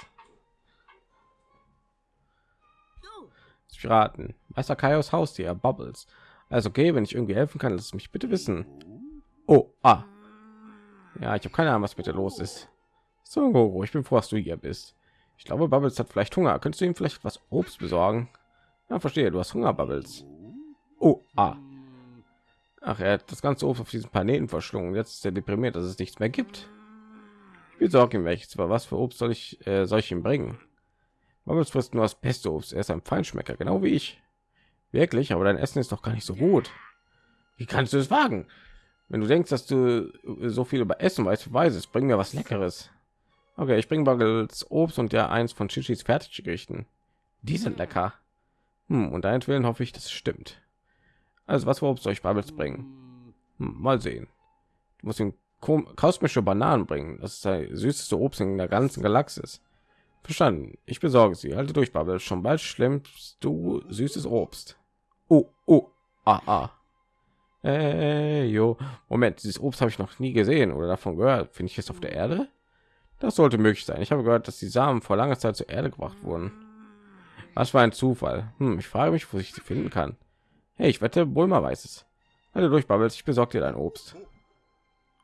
Piraten. Meister Kaios Haustier, Bubbles. Also okay, wenn ich irgendwie helfen kann, lass mich bitte wissen. Oh, ah. Ja, ich habe keine Ahnung, was bitte los ist. So, Gogo, ich bin froh, dass du hier bist. Ich glaube, Bubbles hat vielleicht Hunger. Könntest du ihm vielleicht was Obst besorgen? Ja, verstehe. Du hast Hunger, Bubbles. Oh, ah. Ach, er hat das ganze Obst auf diesem Planeten verschlungen. Jetzt ist er deprimiert, dass es nichts mehr gibt. Besorge ihm welches. Aber was für Obst soll ich, äh, soll ich ihm bringen? Bubbles frisst nur das beste Obst. Er ist ein Feinschmecker, genau wie ich. Wirklich, aber dein Essen ist doch gar nicht so gut. Wie kannst du es wagen? Wenn du denkst, dass du so viel über Essen weißt, weiß es. Bring mir was Leckeres. Okay, ich bringe Buggles Obst und ja eins von Chichis Fertiggerichten. Die sind lecker. Hm, und deinetwillen hoffe ich, das stimmt. Also was für Obst soll ich Bubbles bringen? Hm, mal sehen. Du musst ihm kosmische Bananen bringen. Das ist der süßeste Obst in der ganzen Galaxis. Verstanden. Ich besorge sie. Halte durch, Bubbles. Schon bald schlimmst du süßes Obst. Oh, oh, ah, ah. Hey, jo. Moment, dieses Obst habe ich noch nie gesehen oder davon gehört. Finde ich es auf der Erde? Das sollte möglich sein. Ich habe gehört, dass die Samen vor langer Zeit zur Erde gebracht wurden. Was war ein Zufall? Hm, ich frage mich, wo ich sie finden kann. Hey, ich wette, Bulma weiß es. Halte durch, Bubbles. Ich besorge dir dein Obst.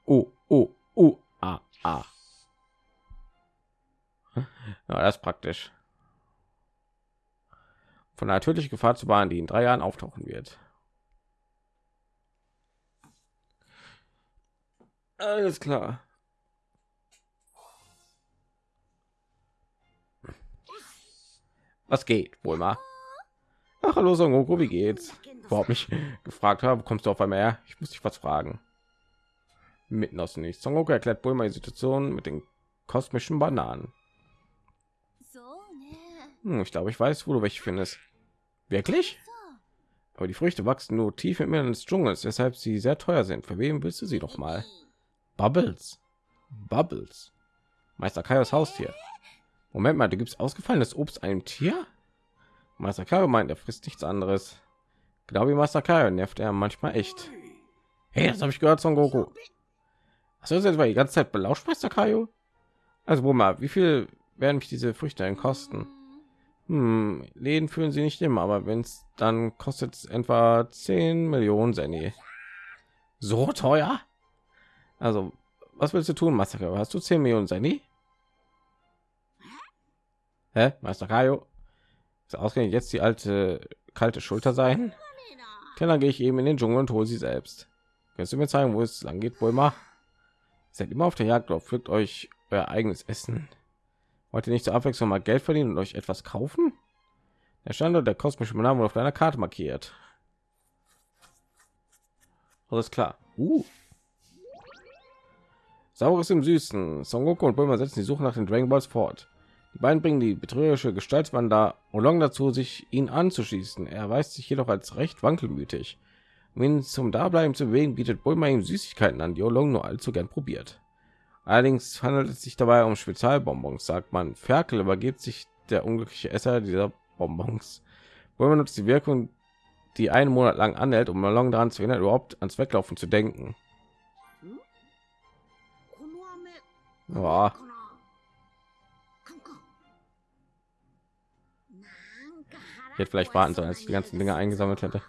Oh, oh, oh, ah, ah. Ja, das ist praktisch. von einer tödlichen Gefahr zu warnen, die in drei Jahren auftauchen wird. Alles klar. Was geht wohl mal? Ach, hallo Son Goku, wie geht's? Überhaupt mich gefragt habe, kommst du auf einmal her? Ich muss dich was fragen mitten aus dem Nichts. Son erklärt Bulma die Situation mit den kosmischen Bananen. Hm, ich glaube, ich weiß, wo du welche findest. Wirklich? Aber die Früchte wachsen nur tief im Inneren des Dschungels, weshalb sie sehr teuer sind. Für wen willst du sie doch mal? Bubbles. Bubbles. Meister Kaios Haustier. Moment mal, du gibst ausgefallenes Obst einem Tier? Meister Kaio meint, er frisst nichts anderes. Genau wie Meister Kaio nervt er manchmal echt. Hey, das habe ich gehört, Son Goku. Hast du das jetzt mal die ganze Zeit belauscht, Meister Kaio? Also, wo mal, wie viel werden mich diese Früchte denn kosten? Hm, Läden fühlen sie nicht immer, aber wenn es dann kostet etwa 10 Millionen Senni. So teuer? Also, was willst du tun, Massaker? Hast du 10 Millionen Senni? Hä? Meister Kaio? Ist ausgerechnet jetzt die alte kalte Schulter sein? Dann gehe ich eben in den Dschungel und hole sie selbst. Kannst du mir zeigen, wo es lang geht, Bulma? Seid immer auf der Jagd, oder pflückt euch euer eigenes Essen. Wollt ihr nicht zur Abwechslung mal Geld verdienen und euch etwas kaufen? Der Standort der kosmischen Name wurde auf deiner Karte markiert. Alles klar. Uh. Saures im Süßen. Son Goku und Bulma setzen die Suche nach den Dragon Balls fort. Die beiden bringen die betrügerische Gestaltswander Olong dazu, sich ihn anzuschließen. Er erweist sich jedoch als recht wankelmütig um zum Dableiben zu bewegen, bietet Bulma ihm Süßigkeiten an, die Olong nur allzu gern probiert. Allerdings handelt es sich dabei um Spezialbonbons, sagt man. Ferkel übergibt sich der unglückliche Esser dieser Bonbons. Bulma nutzt die Wirkung, die einen Monat lang anhält, um Olong daran zu erinnern, überhaupt ans Weglaufen zu denken. Oh. Ich hätte vielleicht warten sollen, als ich die ganzen Dinge eingesammelt hätte.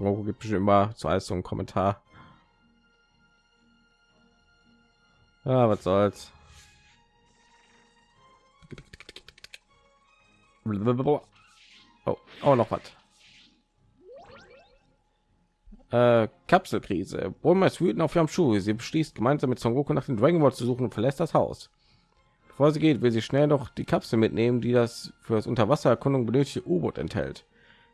Goku gibt bestimmt immer zu alles so einen Kommentar. Ja, was soll's. Oh, oh noch was. Äh, Kapselkrise. Bulma ist wütend auf Yamshu. Sie beschließt gemeinsam mit Son Goku nach den Dragon Ball zu suchen und verlässt das Haus. Bevor sie geht, will sie schnell noch die Kapsel mitnehmen, die das für das Unterwassererkundung benötigte U-Boot enthält.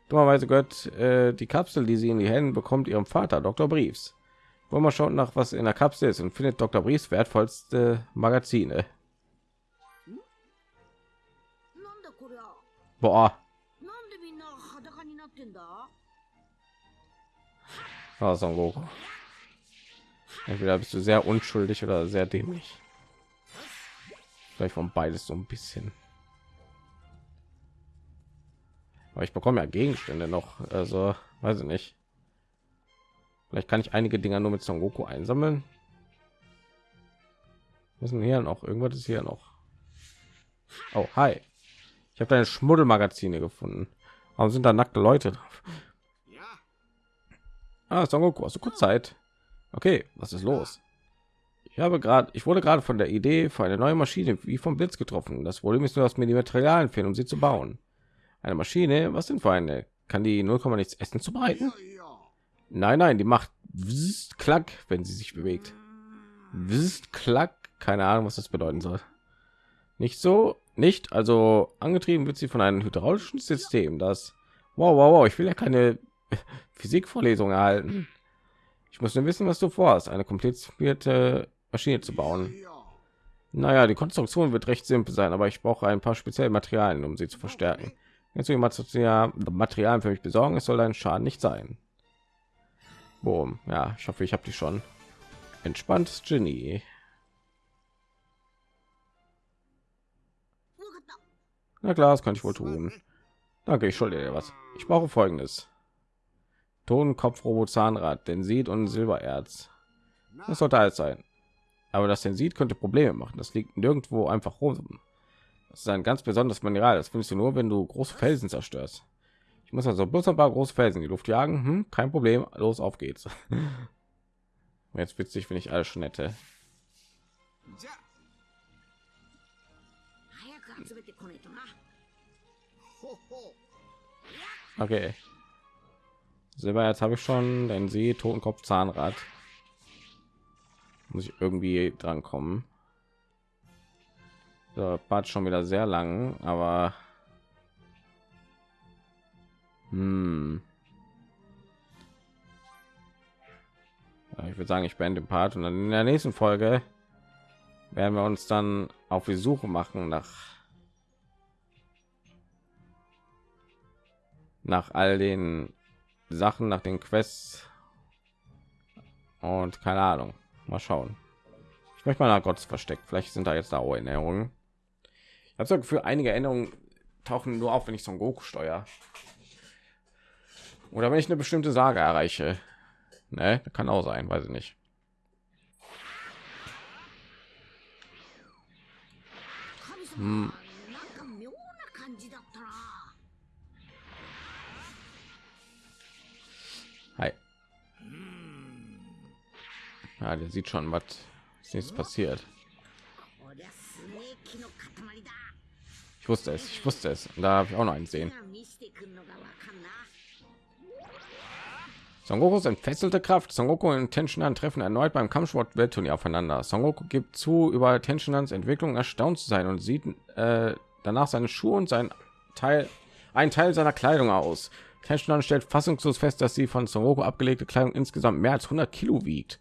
Dummerweise gehört äh, die Kapsel, die sie in die Hände bekommt, ihrem Vater, Dr. Briefs. Wollen wir schaut nach, was in der Kapsel ist und findet Dr. Briefs wertvollste Magazine. Boah. Ah, Son Goku. Entweder bist du sehr unschuldig oder sehr dämlich. Vielleicht von beides so ein bisschen. Aber ich bekomme ja Gegenstände noch, also weiß ich nicht. Vielleicht kann ich einige Dinger nur mit Son Goku einsammeln. Müssen hier noch irgendwas ist hier noch. Oh, hi. Ich habe deine Schmuddelmagazine gefunden. Warum sind da nackte Leute drauf? Ah, Son Goku, hast du kurz Zeit? Okay, was ist los? Ich habe gerade, ich wurde gerade von der Idee für eine neue Maschine wie vom Blitz getroffen. Das Problem ist nur, dass mir die Materialien fehlen, um sie zu bauen. Eine Maschine? Was denn für eine? Kann die 0, nichts Essen zubereiten? Nein, nein, die macht wzzzt, klack, wenn sie sich bewegt. Wzzzt, klack, keine Ahnung, was das bedeuten soll. Nicht so, nicht. Also angetrieben wird sie von einem hydraulischen System, das. Wow, wow, wow. Ich will ja keine Physikvorlesung erhalten. Ich muss nur wissen, was du vorhast, eine komplizierte Maschine zu bauen. Naja, die Konstruktion wird recht simpel sein, aber ich brauche ein paar spezielle Materialien, um sie zu verstärken. Kannst du ihr Material für mich besorgen? Es soll ein Schaden nicht sein. Boom. Ja, ich hoffe, ich habe die schon. Entspannt, Genie. Na klar, das kann ich wohl tun. Danke, ich schulde dir was. Ich brauche folgendes. Tonkopf Totenkopfrobo Zahnrad, Densit und Silbererz. Das sollte alles sein. Aber das Densit könnte Probleme machen. Das liegt nirgendwo einfach rum. Das ist ein ganz besonderes Mineral. Das findest du nur, wenn du große Felsen zerstörst. Ich muss also bloß ein paar große Felsen in die Luft jagen. Hm, kein Problem. Los, auf geht's. Jetzt witzig, wenn ich alles schon hätte. Okay. Silber, jetzt habe ich schon den See, Totenkopf, Zahnrad. Muss ich irgendwie dran kommen. So, Part schon wieder sehr lang, aber hm. Ja, ich würde sagen, ich beende den Part und dann in der nächsten Folge werden wir uns dann auf die Suche machen nach nach all den Sachen, nach den Quests und keine Ahnung. Mal schauen. Ich möchte mal nach Gottes versteckt. Vielleicht sind da jetzt da Erinnerungen habe so Gefühl, einige Änderungen tauchen nur auf, wenn ich so ein Goku steuer. Oder wenn ich eine bestimmte Sage erreiche. Ne, kann auch sein, weiß ich nicht. Hm. Hi. Ja, der sieht schon, was nichts passiert. Wusste es, ich wusste es. Und da habe ich auch noch einen sehen. Son Gokus entfesselte Kraft. Son Goku und Tenshinhan treffen erneut beim Kampfsport-Weltturnier aufeinander. Son Goku gibt zu, über Tenshihans Entwicklung erstaunt zu sein und sieht äh, danach seine Schuhe und sein Teil, ein Teil seiner Kleidung aus. Tenshinhan stellt fassungslos fest, dass sie von Son Goku abgelegte Kleidung insgesamt mehr als 100 Kilo wiegt.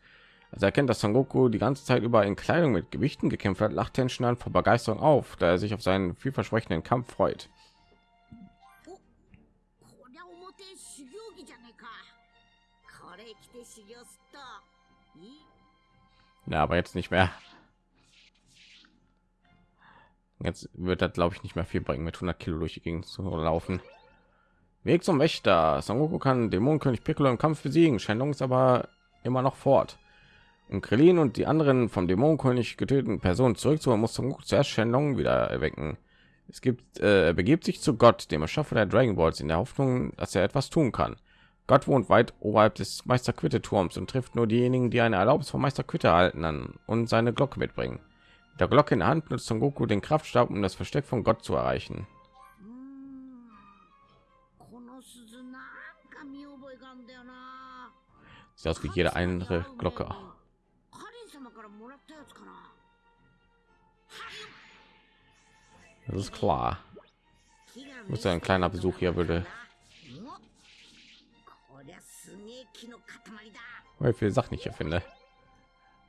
Als er erkennt, dass Son Goku die ganze Zeit über in Kleidung mit Gewichten gekämpft hat, lacht Tenshin an vor Begeisterung auf, da er sich auf seinen vielversprechenden Kampf freut. Na, aber jetzt nicht mehr. Jetzt wird das, glaube ich, nicht mehr viel bringen, mit 100 Kilo durch die Gegend zu laufen. Weg zum Wächter. Son Goku kann Dämonenkönig Piccolo im Kampf besiegen. Shenlong ist aber immer noch fort. Um Krillin und die anderen vom Dämonenkönig getöteten Personen zurückzuholen, muss zum zuerst Shenlong wieder erwecken. Es gibt, äh, er begibt sich zu Gott, dem Erschaffer der Dragon Balls, in der Hoffnung, dass er etwas tun kann. Gott wohnt weit oberhalb des Meister Quitte Turms und trifft nur diejenigen, die eine Erlaubnis von Meister Quitte erhalten an und seine Glocke mitbringen. Mit der Glocke in der Hand nutzt zum Goku den Kraftstab, um das Versteck von Gott zu erreichen. Sieht aus wie jede andere Glocke. Das ist klar. Muss ein kleiner Besuch hier würde. Wie viel Sachen ich hier finde.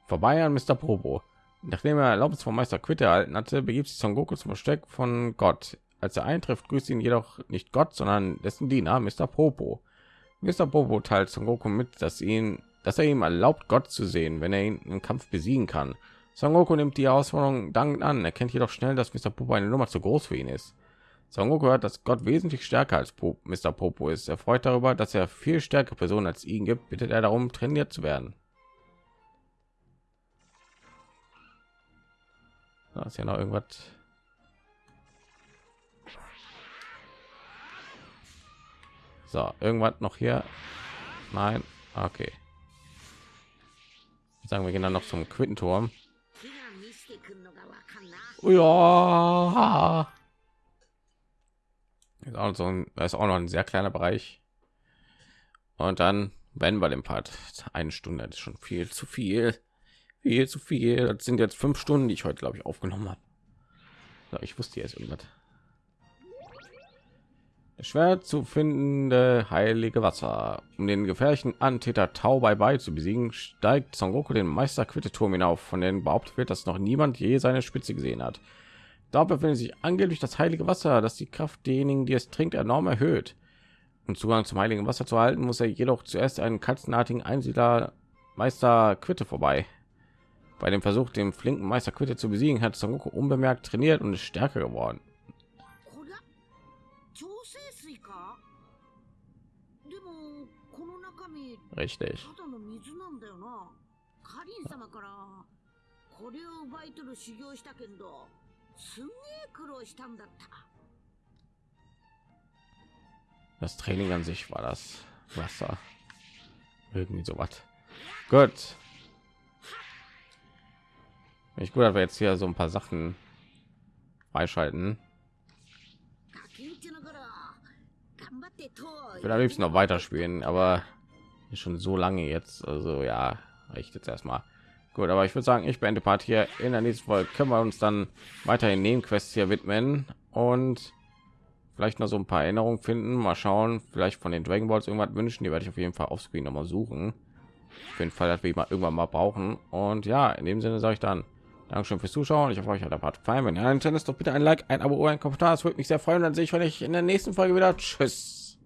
Vorbei an Mr. Probo. Nachdem er Erlaubnis vom Meister Quitte erhalten hatte, begibt sich Son Goku zum Versteck von Gott. Als er eintrifft, grüßt ihn jedoch nicht Gott, sondern dessen Diener Mr. Popo. Mr. Popo teilt Son Goku mit, dass ihn, dass er ihm erlaubt, Gott zu sehen, wenn er ihn im Kampf besiegen kann. Son Goku nimmt die Herausforderung dankend an, erkennt jedoch schnell, dass Mr. Popo eine Nummer zu groß für ihn ist. Son Goku hört, dass Gott wesentlich stärker als Pop Mr. Popo ist. Er freut darüber, dass er viel stärkere Personen als ihn gibt, bittet er darum, trainiert zu werden. Da ist ja noch irgendwas. So, irgendwas noch hier? Nein. Okay. Sagen wir gehen dann noch zum Quittenturm. Ja. Ist auch so ein, ist auch noch ein sehr kleiner Bereich. Und dann wenn wir den Part eine Stunde ist schon viel zu viel, viel zu viel. Das sind jetzt fünf Stunden, die ich heute glaube ich aufgenommen habe. Ich wusste jetzt irgendwas. Schwer zu findende heilige Wasser. Um den gefährlichen Antäter Tau bei bei zu besiegen, steigt Son Goku den Meister Quitteturm hinauf, von dem behauptet wird, dass noch niemand je seine Spitze gesehen hat. Dort befindet sich angeblich das heilige Wasser, das die Kraft derjenigen, die es trinkt, enorm erhöht. Um Zugang zum heiligen Wasser zu erhalten, muss er jedoch zuerst einen katzenartigen Einsiedler Meister Quitte vorbei. Bei dem Versuch, den flinken Meister Quitte zu besiegen, hat Son Goku unbemerkt trainiert und ist stärker geworden. richtig. Das Training an sich war das Wasser. Irgendwie so was. Gut. Ich gut, dass wir jetzt hier so ein paar Sachen freischalten. Ich will am liebsten noch weiterspielen, aber schon so lange jetzt. Also ja, reicht jetzt erstmal. Gut, aber ich würde sagen, ich beende Part hier. In der nächsten Folge können wir uns dann weiterhin Nebenquests hier widmen und vielleicht noch so ein paar Erinnerungen finden. Mal schauen, vielleicht von den Dragon Balls irgendwas wünschen. Die werde ich auf jeden Fall auf Screen noch mal suchen. Auf jeden Fall, dass wir mal irgendwann mal brauchen. Und ja, in dem Sinne sage ich dann Dankeschön fürs Zuschauen. Ich hoffe, euch hat der Part gefallen. Wenn ja, dann ist doch bitte ein Like, ein Abo, ein Kommentar. Das würde mich sehr freuen. Dann sehe ich euch in der nächsten Folge wieder. Tschüss.